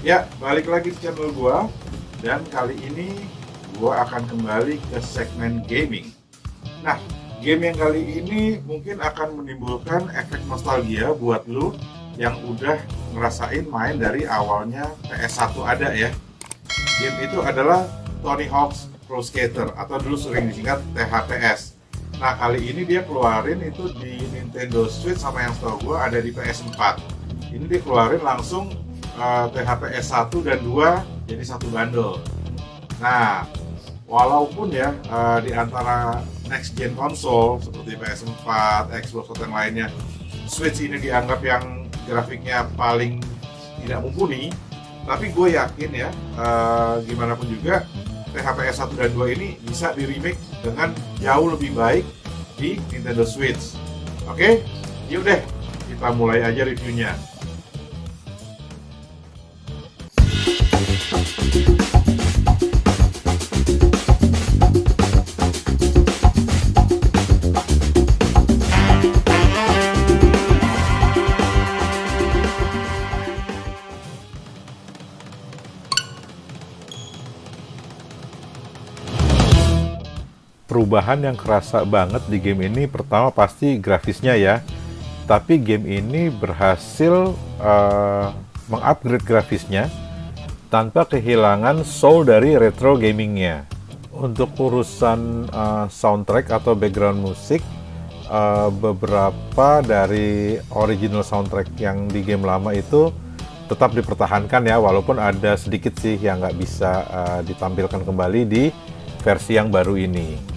Ya, balik lagi di channel gua dan kali ini gua akan kembali ke segmen gaming. Nah, game yang kali ini mungkin akan menimbulkan efek nostalgia buat lu yang udah ngerasain main dari awalnya PS1 ada ya. Game itu adalah Tony Hawk's Pro Skater atau dulu sering disingkat THPS. Nah, kali ini dia keluarin itu di Nintendo Switch sama yang setahu gua ada di PS4. Ini dia keluarin langsung uh, THPS 1 dan 2 jadi satu bundle. Nah, walaupun ya uh, di antara next gen konsol seperti PS4, Xbox atau yang lainnya, Switch ini dianggap yang grafiknya paling tidak mumpuni, tapi gue yakin ya uh, gimana pun juga THPS 1 dan 2 ini bisa di remake dengan jauh lebih baik di Nintendo Switch. Oke, okay? yuk deh kita mulai aja reviewnya. Perubahan yang kerasa banget di game ini. Pertama pasti grafisnya ya. Tapi game ini berhasil uh, mengupgrade grafisnya tanpa kehilangan soul dari retro gamingnya. Untuk urusan uh, soundtrack atau background musik uh, beberapa dari original soundtrack yang di game lama itu tetap dipertahankan ya walaupun ada sedikit sih yang nggak bisa uh, ditampilkan kembali di versi yang baru ini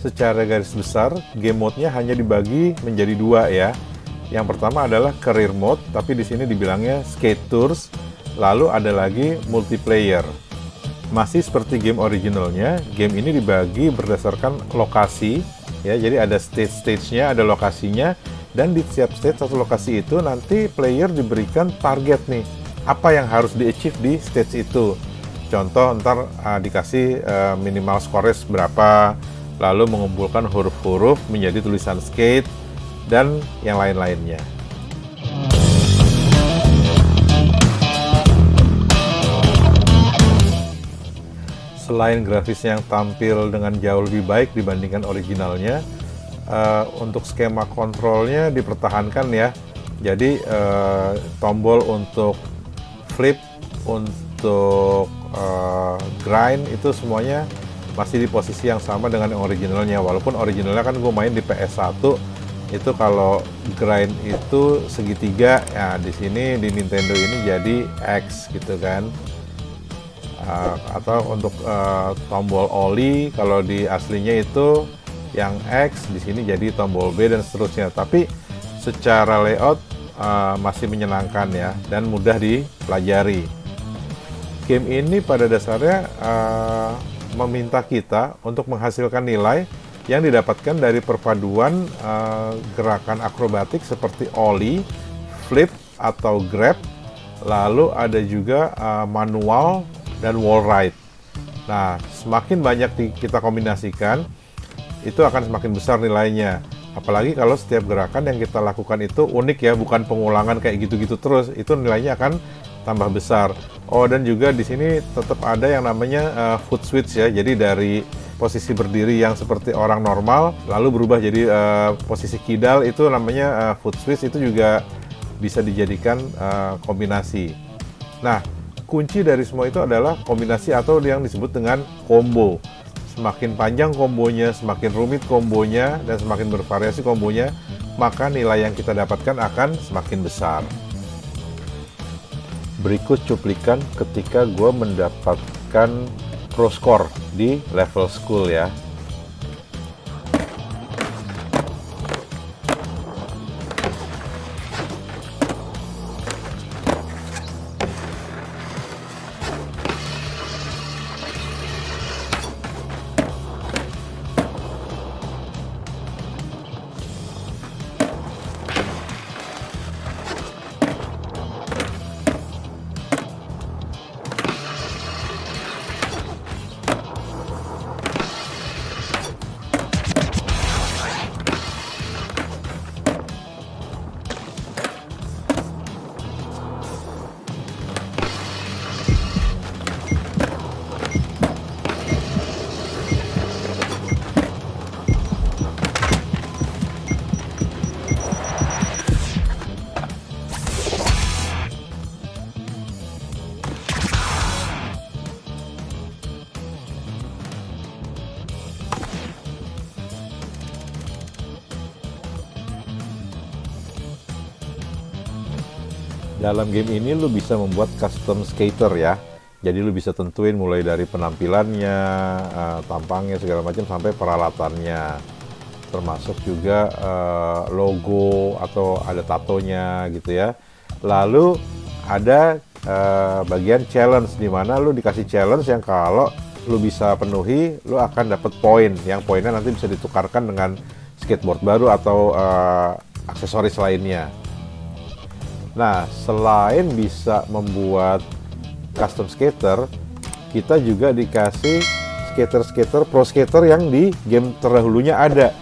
secara garis besar game mode-nya hanya dibagi menjadi dua ya. Yang pertama adalah career mode, tapi di sini dibilangnya skate tours. Lalu ada lagi multiplayer. Masih seperti game originalnya, game ini dibagi berdasarkan lokasi ya. Jadi ada stage-stage-nya, ada lokasinya dan di setiap stage atau lokasi itu nanti player diberikan target nih. Apa yang harus di-achieve di stage itu. Contoh ntar uh, dikasih uh, minimal score berapa, lalu mengumpulkan huruf-huruf menjadi tulisan skate, dan yang lain-lainnya. Selain grafis yang tampil dengan jauh lebih baik dibandingkan originalnya, uh, untuk skema kontrolnya dipertahankan ya. Jadi uh, tombol untuk flip, untuk uh, grind itu semuanya masih di posisi yang sama dengan yang originalnya. Walaupun originalnya kan gue main di PS1 itu kalau grind itu segitiga ya di sini di Nintendo ini jadi X gitu kan. Uh, atau untuk uh, tombol oli kalau di aslinya itu yang X di sini jadi tombol B dan seterusnya. Tapi secara layout uh, masih menyenangkan ya dan mudah dipelajari. Game ini pada dasarnya uh, meminta kita untuk menghasilkan nilai yang didapatkan dari perpaduan uh, gerakan akrobatik seperti ollie, flip atau grab, lalu ada juga uh, manual dan wall ride. Nah, semakin banyak kita kombinasikan, itu akan semakin besar nilainya. Apalagi kalau setiap gerakan yang kita lakukan itu unik ya, bukan pengulangan kayak gitu-gitu terus, itu nilainya akan tambah besar. Oh dan juga di sini tetap ada yang namanya uh, foot switch ya. Jadi dari posisi berdiri yang seperti orang normal lalu berubah jadi uh, posisi kidal itu namanya uh, foot switch itu juga bisa dijadikan uh, kombinasi. Nah, kunci dari semua itu adalah kombinasi atau yang disebut dengan combo. Semakin panjang kombonya, semakin rumit kombonya, dan semakin bervariasi kombonya, maka nilai yang kita dapatkan akan semakin besar. Berikut cuplikan ketika gue mendapatkan pro score di level school ya. Dalam game ini lu bisa membuat custom skater ya. Jadi lu bisa tentuin mulai dari penampilannya, uh, tampangnya segala macam sampai peralatannya. Termasuk juga uh, logo atau ada tatonya gitu ya. Lalu ada uh, bagian challenge di mana lu dikasih challenge yang kalau lu bisa penuhi, lu akan dapat poin. Yang poinnya nanti bisa ditukarkan dengan skateboard baru atau aksesoris lainnya. Nah, selain bisa membuat custom skater, kita juga dikasih skater-skater pro skater yang di game terdahulunya ada.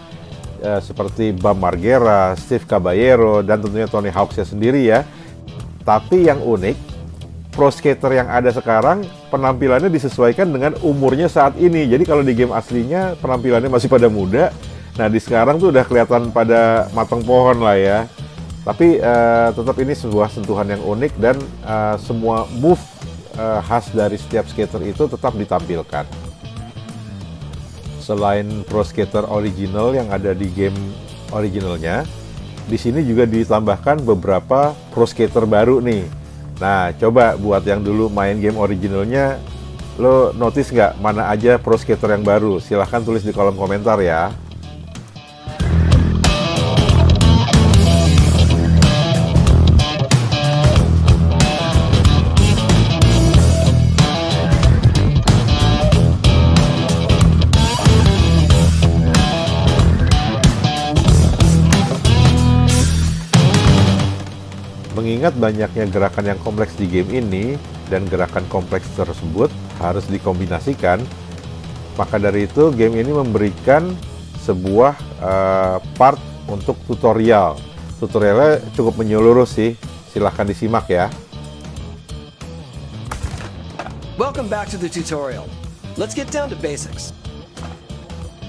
E, seperti Bam Margera, Steve Caballero, dan tentunya Tony Hawks sendiri ya. Tapi yang unik, pro skater yang ada sekarang penampilannya disesuaikan dengan umurnya saat ini. Jadi kalau di game aslinya penampilannya masih pada muda, nah di sekarang tuh udah kelihatan pada matang pohon lah ya. Tapi uh, tetap ini sebuah sentuhan yang unik dan uh, semua move uh, khas dari setiap skater itu tetap ditampilkan. Selain pro skater original yang ada di game originalnya, di sini juga ditambahkan beberapa pro skater baru nih. Nah, coba buat yang dulu main game originalnya, lo notice nggak mana aja pro skater yang baru? Silahkan tulis di kolom komentar ya. Mengingat banyaknya gerakan yang kompleks di game ini dan gerakan kompleks tersebut harus dikombinasikan, maka dari itu game ini memberikan sebuah uh, part untuk tutorial. Tutorialnya cukup menyeluruh sih, silahkan disimak ya. Welcome back to the tutorial. Let's get down to basics.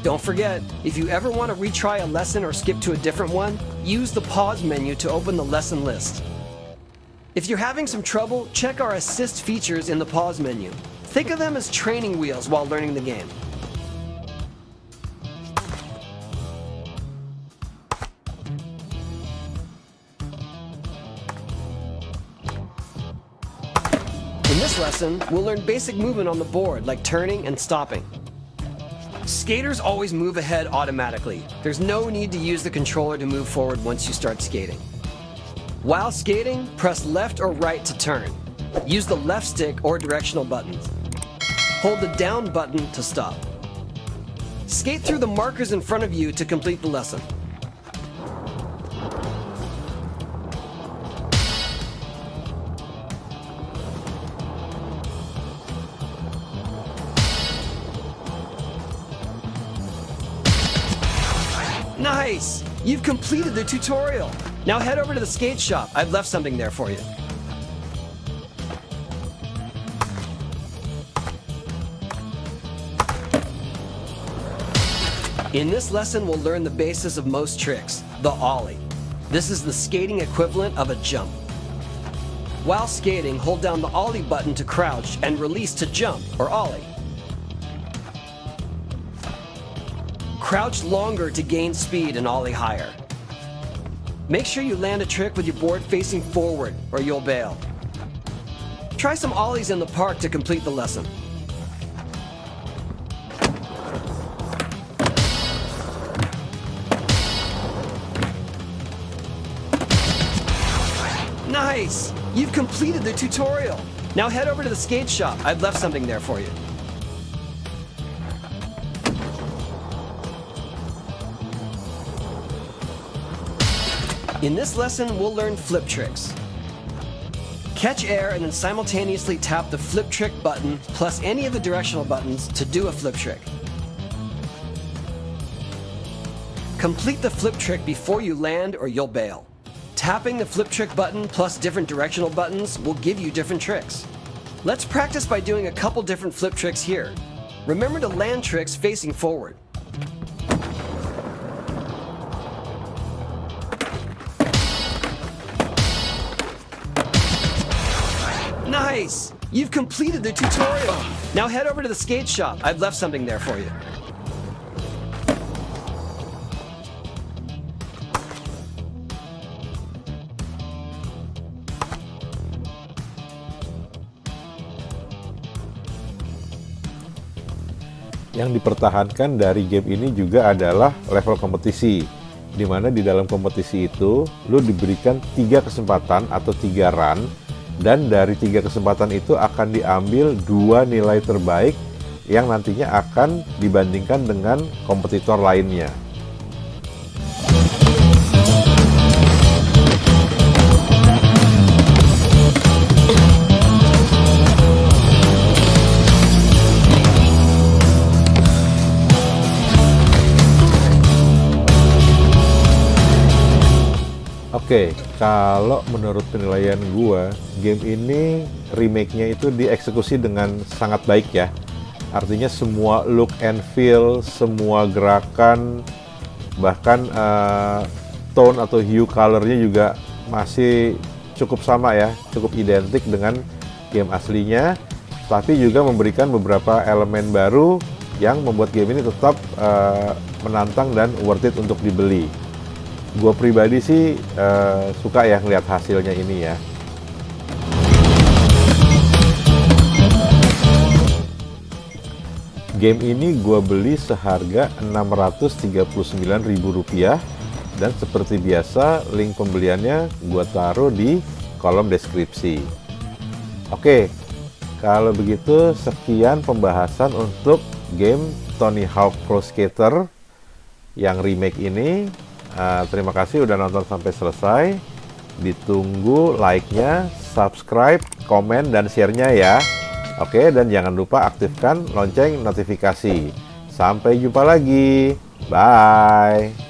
Don't forget, if you ever want to retry a lesson or skip to a different one, use the pause menu to open the lesson list. If you're having some trouble, check our assist features in the pause menu. Think of them as training wheels while learning the game. In this lesson, we'll learn basic movement on the board like turning and stopping. Skaters always move ahead automatically. There's no need to use the controller to move forward once you start skating. While skating, press left or right to turn. Use the left stick or directional buttons. Hold the down button to stop. Skate through the markers in front of you to complete the lesson. Nice! You've completed the tutorial. Now head over to the skate shop. I've left something there for you. In this lesson, we'll learn the basis of most tricks, the ollie. This is the skating equivalent of a jump. While skating, hold down the ollie button to crouch and release to jump, or ollie. Crouch longer to gain speed and ollie higher. Make sure you land a trick with your board facing forward or you'll bail. Try some ollies in the park to complete the lesson. Nice! You've completed the tutorial. Now head over to the skate shop. I've left something there for you. In this lesson, we'll learn flip tricks. Catch air and then simultaneously tap the flip trick button plus any of the directional buttons to do a flip trick. Complete the flip trick before you land or you'll bail. Tapping the flip trick button plus different directional buttons will give you different tricks. Let's practice by doing a couple different flip tricks here. Remember to land tricks facing forward. Nice! You've completed the tutorial. Now head over to the skate shop. I've left something there for you. Yang dipertahankan dari game ini juga adalah level kompetisi. Di mana di dalam kompetisi itu, lo diberikan tiga kesempatan atau tiga run dan dari tiga kesempatan itu akan diambil dua nilai terbaik yang nantinya akan dibandingkan dengan kompetitor lainnya. Kalau menurut penilaian gua, game ini remake-nya itu dieksekusi dengan sangat baik ya. Artinya semua look and feel, semua gerakan, bahkan uh, tone atau hue colornya juga masih cukup sama ya, cukup identik dengan game aslinya. Tapi juga memberikan beberapa elemen baru yang membuat game ini tetap uh, menantang dan worth it untuk dibeli gue pribadi sih uh, suka ya ngeliat hasilnya ini ya. Game ini gue beli seharga Rp639.000 dan seperti biasa link pembeliannya gue taruh di kolom deskripsi. Oke, kalau begitu sekian pembahasan untuk game Tony Hawk Pro Skater yang remake ini Uh, terima kasih udah nonton sampai selesai. Ditunggu like-nya, subscribe, komen, dan share-nya ya. Oke, dan jangan lupa aktifkan lonceng notifikasi. Sampai jumpa lagi. Bye.